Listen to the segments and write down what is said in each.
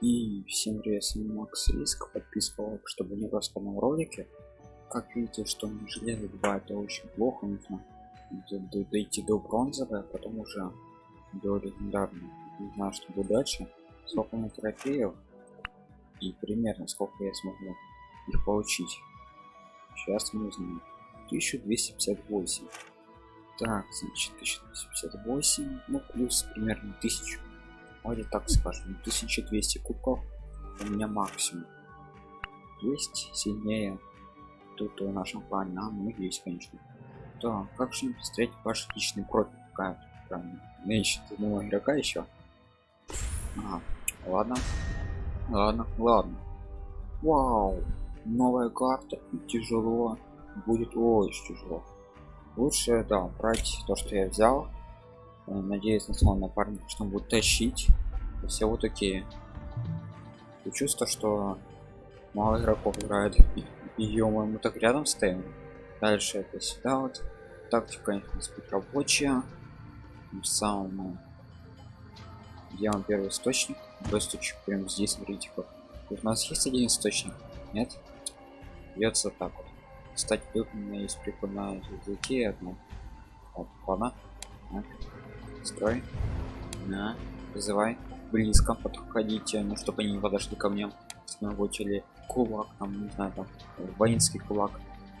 И всем привет, с вами Макс Риск, подписка чтобы не в ролике. Как видите, что на железо 2 это очень плохо, нужно дойти до бронзовой, а потом уже до легендарной. Не знаю, что будет дальше. Сколько у трофеев и примерно сколько я смогу их получить. Сейчас мы узнаем. 1258. Так, значит, 1258, ну плюс примерно 1000 Давайте так скажем, 1200 кубков у меня максимум. Есть сильнее тут в нашем плане, а ну есть, конечно. Да, как же встретить ваш личный профиль? Какая правильно? Меньше одного игрока еще. А, ладно. Ладно, ладно. Вау, новая карта. Тяжело. Будет очень тяжело. Лучше, да, брать то, что я взял надеюсь на свой напарник что он будет тащить. Все вот такие. И чувство что мало игроков играет. Ее мы так рядом стоим. Дальше это сюда вот. Тактика быть рабочая самому делаем первый источник. Источник прямо здесь смотрите как. У нас есть один источник нет? Бьется так вот. Кстати тут у меня есть прикольная языки одна. Опа строй. На вызывай. Близко подходите ну чтобы они не подошли ко мне. Сногочили кулак там не знаю там воинский кулак.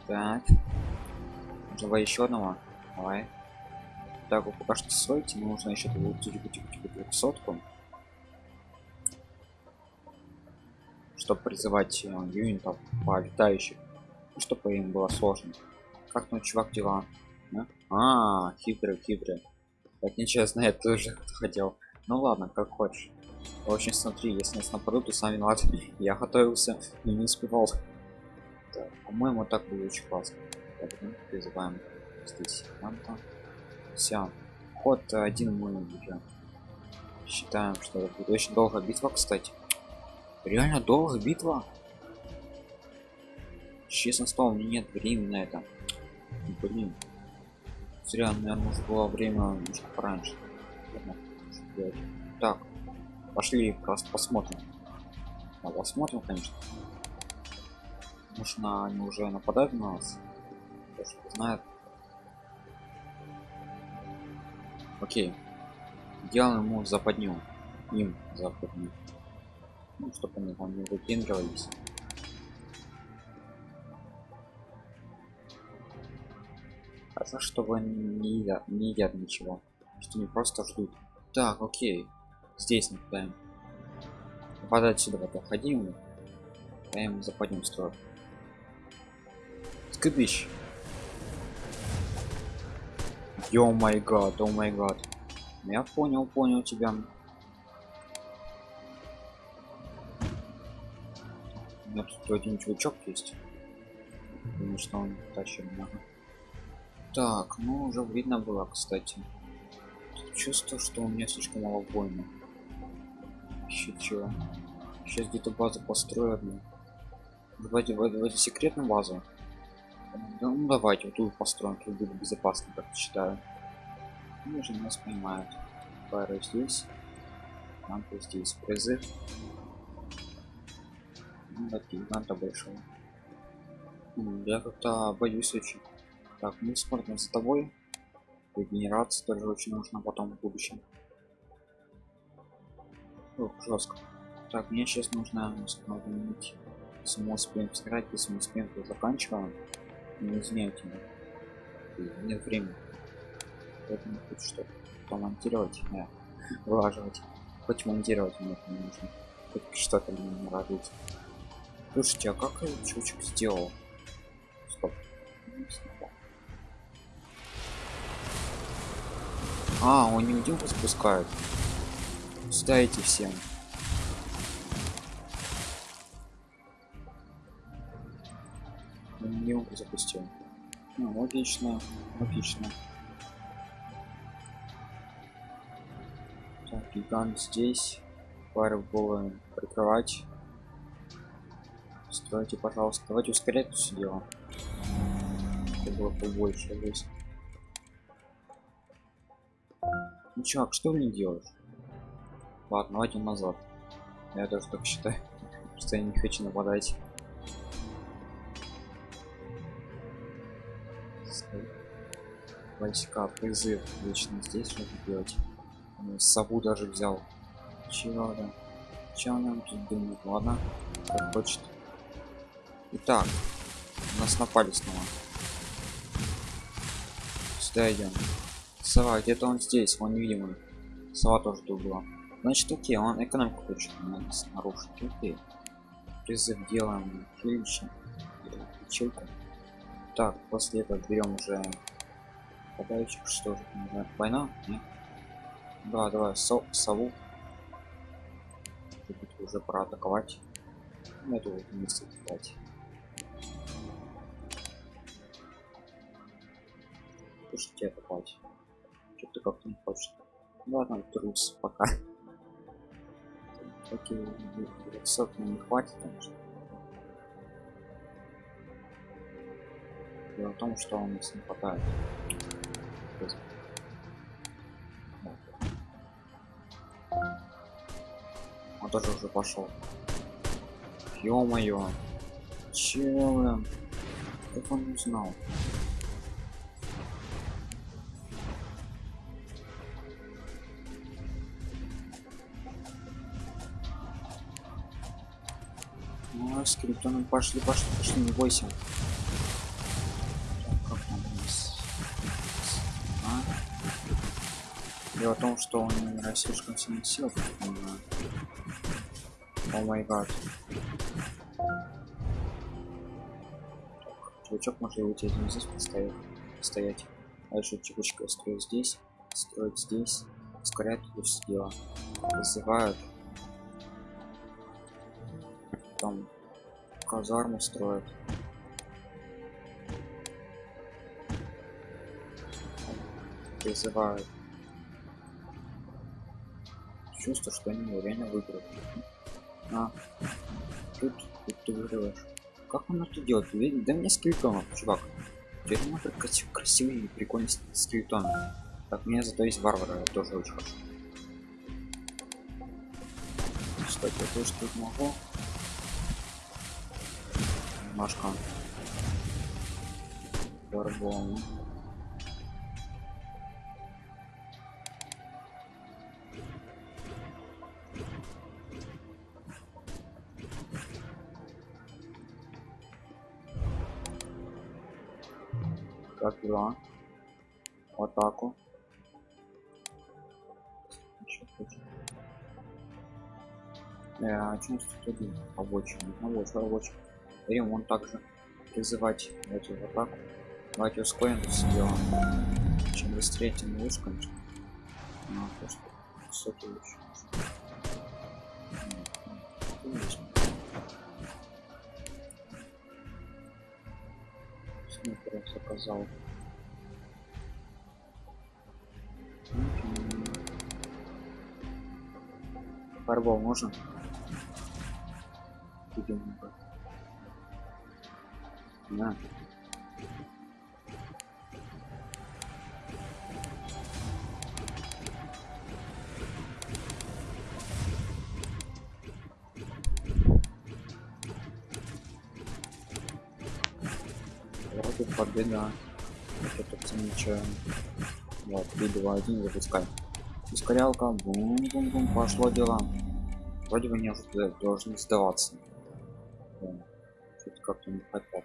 Так. Давай еще одного. Давай. Так вы пока что стойте нужно еще сотку чтобы призывать э, юнитов по летающих ну, чтобы им было сложно. Как ну чувак дела? Да? а хитрый хитрый так нечестно я тоже хотел. Ну ладно как хочешь. В общем смотри если нас нападут то сами виноват я готовился и не успевал. По-моему так было очень классно. Так, ну, призываем здесь все ход один мы уже считаем что это будет очень долго битва кстати. Реально долго битва? Честно слово у меня нет времени на это. Блин зря наверное было время немножко пораньше. Так пошли просто посмотрим. А, посмотрим конечно. Нужно они уже нападают на нас? Знает? Окей. Делаем ему западню. Им западню. Ну, чтобы они там не выпендривались а за что вы не едят, не едят ничего что не просто ждут так окей здесь нападаем нападать сюда проходим даем западнем строй скыбищ Йо май гад, о май гад. Я понял, понял тебя. У меня тут один чувачок есть. Потому что он тащит много так ну уже видно было кстати. Чувство что у меня слишком мало бойны чего. Сейчас где-то базу построена давайте давайте секретную базу. Ну давайте вот тут построим тут будет безопасно как считаю. Они же нас понимают. Пара здесь нам здесь призыв ну, гиганта большого. Я как-то боюсь очень так, мы смотрим за тобой. Регенерация тоже очень нужна потом в будущем. Ох, жестко. Так, мне сейчас нужно установить. Если мы успеем сыграть, если мы успеем, то заканчиваем. Не извиняйте меня. Нет времени. Поэтому хоть что-то помонтировать, да, вылаживать. Хоть монтировать мне не нужно. Хоть что-то мне не радует. Слушайте, а как чучек сделал? Стоп. А, он не невидимку спускает. Ставите всем. Невидимку запустил. Ну, логично, логично. Так, гигант здесь. Пары было прикрывать. Стройте, пожалуйста. Давайте ускорять все дело. Это было побольше здесь. Ну чувак, что вы не делаешь? Ладно, давайте назад. Я тоже так считаю, что я не хочу нападать. Войска, призыв, лично здесь что делать. Ну, сову даже взял. Чего, да? Чего нам тут думает? Ладно, как хочет. Итак, нас напали снова. Сюда идем. Сова, где-то он здесь, он невидимый. Сова тоже тут была. Значит, окей, он экономику хочет нарушить. Окей. Призыв делаем лично. Ячейку. Так, после этого берем уже подающих, что же, война? Нет? Да, давай, со сову. Тут уже пора атаковать. Ну, это вот вместе атаковать. Слушайте, атаковать. Что-то как-то не хочет. Ну ладно, трус пока. Окей, 200 не хватит, конечно. Дело в том, что у нас не хватает. Он тоже уже пошел. Ё-моё. Чё? Как он узнал? Скриптоном пошли, пошли, пошли, не бойся. Так, как там у нас? А? Дело в том, что он наверное, слишком сильно сил. О май гад. Чувачок может уйти один здесь поставить, стоять. Дальше чекучка строит здесь, строит здесь, ускоряет тут все дело. Вызывают казарму строят. Призывают. Чувство что они реально выиграют. А тут, тут ты выигрываешь как он это делает? Да мне скелетонов чувак. Теперь надо красивый и прикольный скелетон так мне зато есть варвара тоже очень хорошо кстати я тоже тут могу Машка. Горбон. Как дела? В атаку. Чем тут один рабочий? Рабочий, он также призывать давайте атаку. Давайте ускорим сделаем. Чем быстрее, тем лучше, конечно. Ну, просто высоки лучше. Снайпер заказал. Фарбол можно? Идем, да. Вроде победа. Это замечаем. Вот, 3, 2, 1, запускай. Ускорялка, бум-бум-бум, пошло дело. Вроде бы не должны сдаваться. Что-то как-то не хватает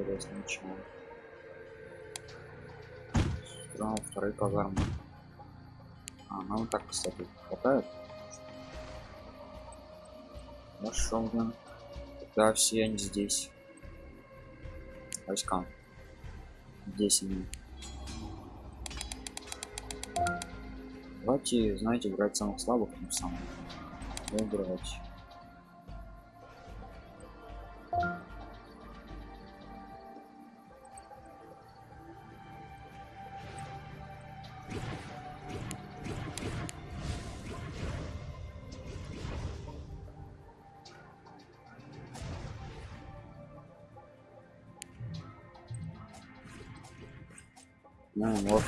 интересно ничего строим вторые казармы а нам так кстати хватает. Хорошо блин. Да все они здесь. Войска. Здесь они. Давайте знаете брать самых слабых тем самым. Выигрывать Ну вот.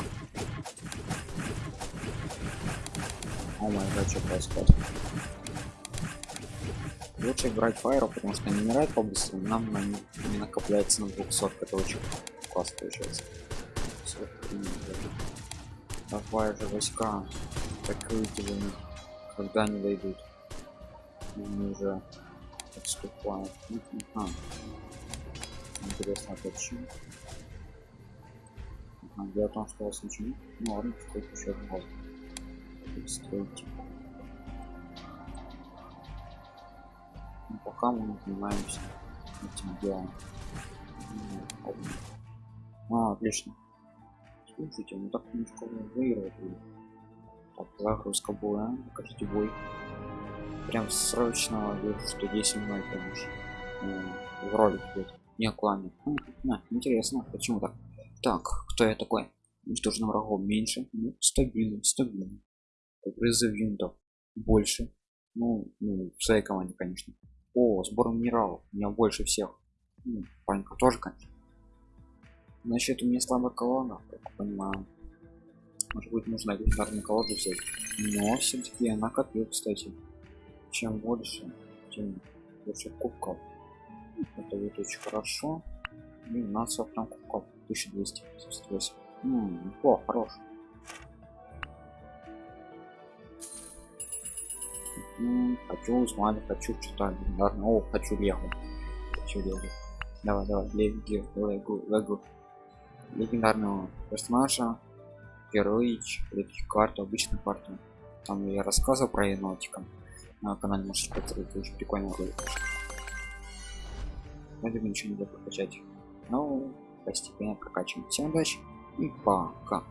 О май гад, что происходит? лучше брать файру потому что не умирает по-быстрому нам на не, накопляется на 200 это очень классно получается давай же войска прикройте вы когда не дойдут мы уже отступаем ага. интересно почему ага, дело в что у вас ничего ну ладно стойте еще раз. Стойте ну, пока мы занимаемся этим делом. А, отлично. Слушайте ну так немножко выигрывать так загрузка боя покажите бой. Прям срочно вижу что 10 мной конечно. В ролик будет не клане а, интересно почему так так кто я такой? Уничтоженным врагом меньше ну, стабильно стабильно призыв винтов больше. Ну, ну в своей команде конечно. О сбор минералов. У меня больше всех. Ну, паника тоже конечно. Значит у меня слабая колонна как понимаю. Может быть нужно легендарную колоду взять. Но все-таки я накопил кстати. Чем больше тем больше кубков. Это будет очень хорошо. И у нас там кубков 1278 ну, неплохо хорош. Хочу узнать хочу что-то легендарное о хочу лего. Хочу лего. Давай давай лего лего лего легендарного персонажа героич легких карту обычную карту. Там я рассказывал про енотика. На канале можешь посмотреть очень прикольный ролик. Наверное ничего не прокачать но постепенно прокачиваем всем удачи и пока